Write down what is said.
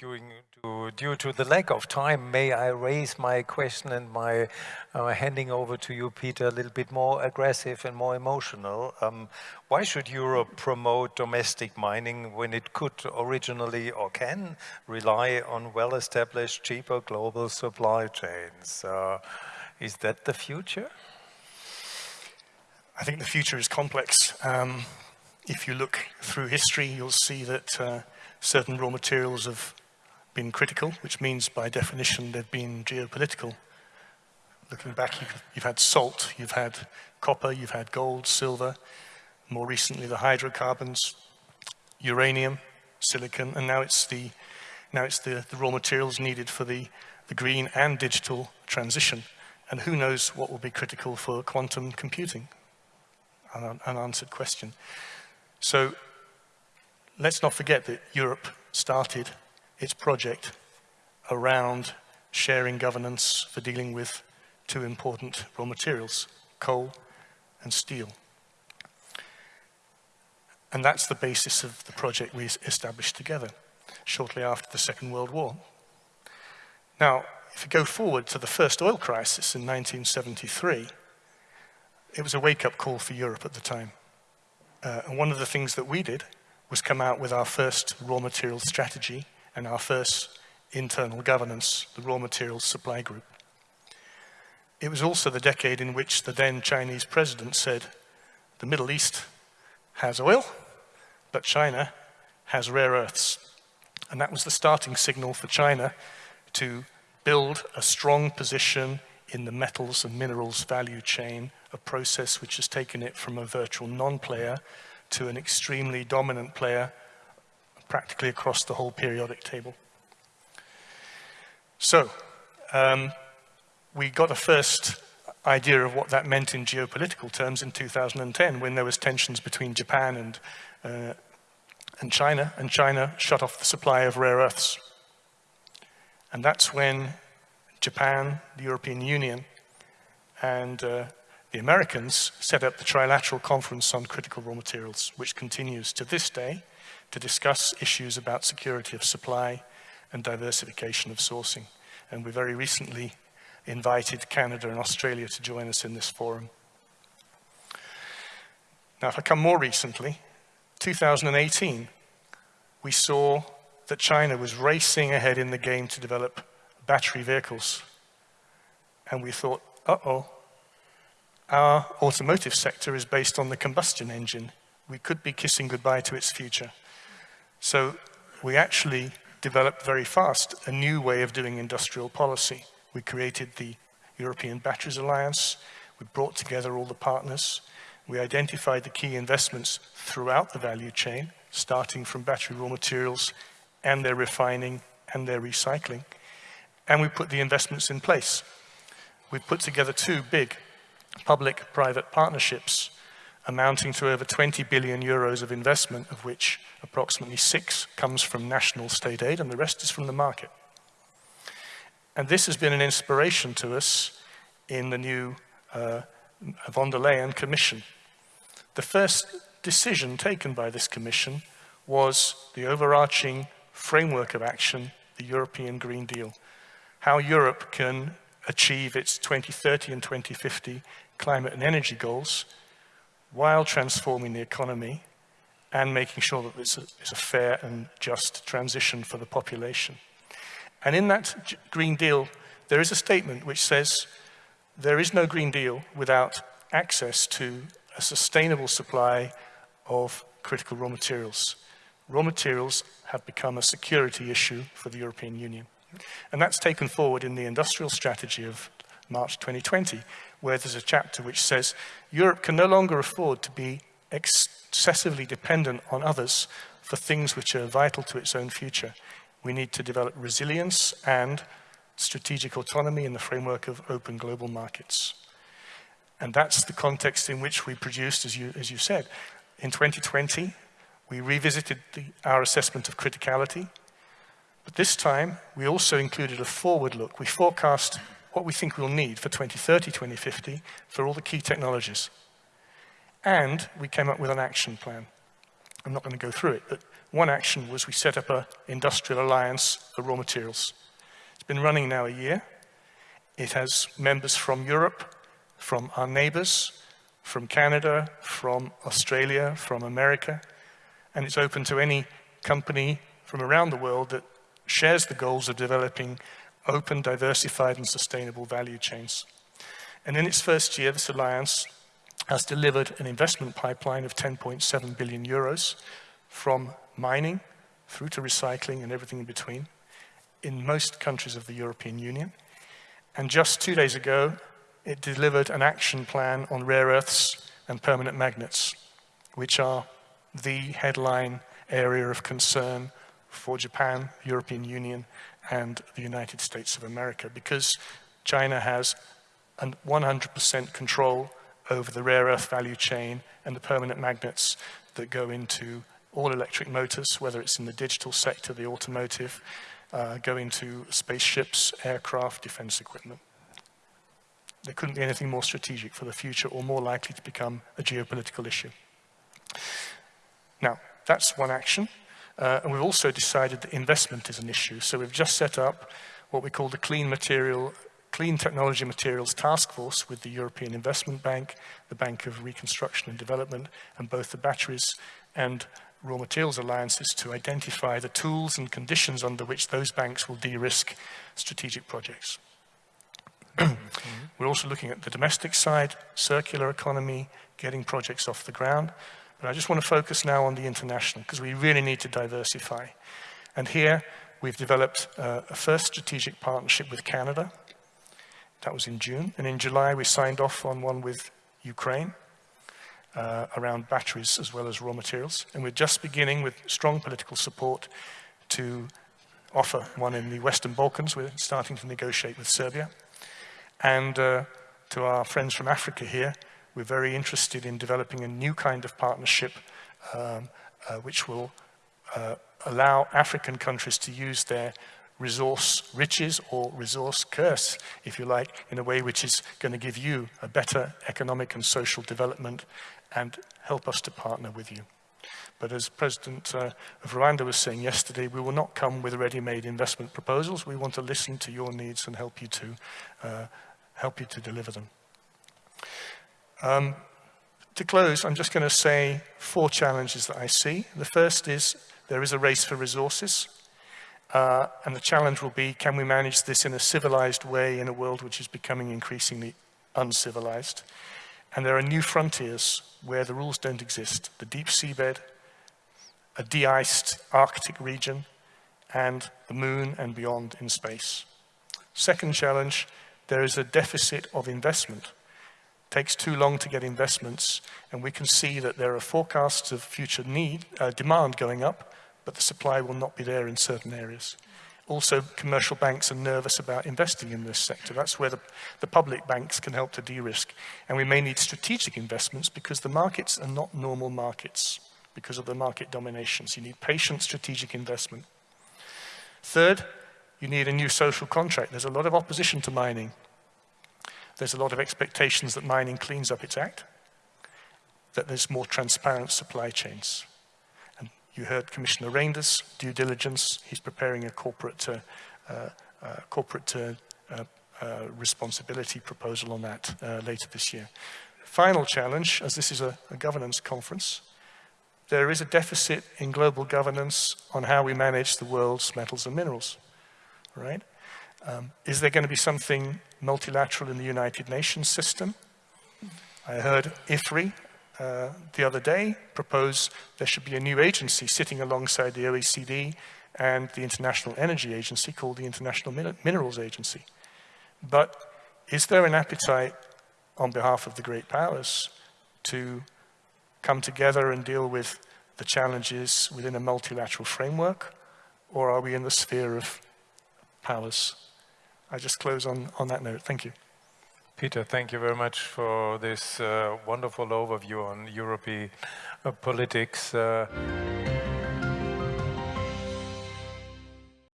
due to, due to the lack of time, may I raise my question and my uh, handing over to you, Peter, a little bit more aggressive and more emotional. Um, why should Europe promote domestic mining when it could originally or can rely on well-established, cheaper global supply chains? Uh, is that the future? I think the future is complex. Um, if you look through history, you'll see that uh, certain raw materials have been critical, which means by definition they've been geopolitical. Looking back, you've, you've had salt, you've had copper, you've had gold, silver, more recently the hydrocarbons, uranium, silicon, and now it's the, now it's the, the raw materials needed for the, the green and digital transition. And who knows what will be critical for quantum computing? An unanswered question. So let's not forget that Europe started its project around sharing governance for dealing with two important raw materials, coal and steel. And that's the basis of the project we established together shortly after the Second World War. Now, if you go forward to the first oil crisis in 1973, it was a wake-up call for Europe at the time. Uh, and one of the things that we did was come out with our first raw materials strategy and our first internal governance, the raw materials supply group. It was also the decade in which the then Chinese president said, the Middle East has oil, but China has rare earths. And that was the starting signal for China to build a strong position in the metals and minerals value chain, a process which has taken it from a virtual non-player to an extremely dominant player practically across the whole periodic table. So, um, we got a first idea of what that meant in geopolitical terms in 2010 when there was tensions between Japan and, uh, and China, and China shut off the supply of rare earths. And that's when Japan, the European Union, and uh, the Americans set up the Trilateral Conference on Critical Raw Materials, which continues to this day to discuss issues about security of supply and diversification of sourcing. And we very recently invited Canada and Australia to join us in this forum. Now, if I come more recently, 2018, we saw that China was racing ahead in the game to develop battery vehicles. And we thought, uh-oh, our automotive sector is based on the combustion engine. We could be kissing goodbye to its future. So we actually developed very fast a new way of doing industrial policy. We created the European Batteries Alliance. We brought together all the partners. We identified the key investments throughout the value chain, starting from battery raw materials and their refining and their recycling. And we put the investments in place. We put together two big public-private partnerships amounting to over 20 billion euros of investment, of which approximately six comes from national state aid and the rest is from the market. And this has been an inspiration to us in the new uh, von der Leyen Commission. The first decision taken by this commission was the overarching framework of action, the European Green Deal, how Europe can achieve its 2030 and 2050 climate and energy goals while transforming the economy and making sure that it's a, it's a fair and just transition for the population. And in that Green Deal, there is a statement which says there is no Green Deal without access to a sustainable supply of critical raw materials. Raw materials have become a security issue for the European Union. And that's taken forward in the industrial strategy of March 2020, where there's a chapter which says Europe can no longer afford to be excessively dependent on others for things which are vital to its own future. We need to develop resilience and strategic autonomy in the framework of open global markets. And that's the context in which we produced, as you, as you said. In 2020, we revisited the, our assessment of criticality, but this time we also included a forward look. We forecast what we think we'll need for 2030, 2050 for all the key technologies. And we came up with an action plan. I'm not going to go through it, but one action was we set up an industrial alliance for raw materials. It's been running now a year. It has members from Europe, from our neighbors, from Canada, from Australia, from America, and it's open to any company from around the world that shares the goals of developing open, diversified and sustainable value chains. And in its first year, this alliance has delivered an investment pipeline of 10.7 billion euros from mining through to recycling and everything in between in most countries of the European Union. And just two days ago, it delivered an action plan on rare earths and permanent magnets, which are the headline area of concern for Japan, European Union, and the United States of America, because China has 100% control over the rare earth value chain and the permanent magnets that go into all electric motors, whether it's in the digital sector, the automotive, uh, go into spaceships, aircraft, defense equipment. There couldn't be anything more strategic for the future or more likely to become a geopolitical issue. Now, that's one action. Uh, and we've also decided that investment is an issue. So we've just set up what we call the Clean Material Clean Technology Materials Task Force with the European Investment Bank, the Bank of Reconstruction and Development, and both the batteries and raw materials alliances to identify the tools and conditions under which those banks will de-risk strategic projects. We're also looking at the domestic side, circular economy, getting projects off the ground. But I just want to focus now on the international because we really need to diversify. And here we've developed uh, a first strategic partnership with Canada. That was in June. And in July we signed off on one with Ukraine uh, around batteries as well as raw materials. And we're just beginning with strong political support to offer one in the Western Balkans. We're starting to negotiate with Serbia. And uh, to our friends from Africa here, we're very interested in developing a new kind of partnership um, uh, which will uh, allow African countries to use their resource riches or resource curse, if you like, in a way which is going to give you a better economic and social development and help us to partner with you. But as President uh, of Rwanda was saying yesterday, we will not come with ready-made investment proposals. We want to listen to your needs and help you to uh, help you to deliver them. Um, to close, I'm just going to say four challenges that I see. The first is there is a race for resources. Uh, and the challenge will be, can we manage this in a civilized way in a world which is becoming increasingly uncivilized? And there are new frontiers where the rules don't exist. The deep seabed, a de-iced Arctic region, and the moon and beyond in space. Second challenge, there is a deficit of investment. Takes too long to get investments, and we can see that there are forecasts of future need, uh, demand going up, but the supply will not be there in certain areas. Also, commercial banks are nervous about investing in this sector. That's where the, the public banks can help to de-risk. And we may need strategic investments because the markets are not normal markets because of the market dominations. You need patient strategic investment. Third, you need a new social contract. There's a lot of opposition to mining. There's a lot of expectations that mining cleans up its act, that there's more transparent supply chains. And you heard Commissioner Reynders, due diligence. He's preparing a corporate, uh, uh, uh corporate uh, uh, responsibility proposal on that later this year. Final challenge, as this is a, a governance conference, there is a deficit in global governance on how we manage the world's metals and minerals right? Um, is there going to be something multilateral in the United Nations system? I heard IFRI uh, the other day propose there should be a new agency sitting alongside the OECD and the International Energy Agency called the International Min Minerals Agency. But is there an appetite on behalf of the great powers to come together and deal with the challenges within a multilateral framework? Or are we in the sphere of powers. I just close on, on that note. Thank you. Peter, thank you very much for this uh, wonderful overview on European uh, politics. Uh,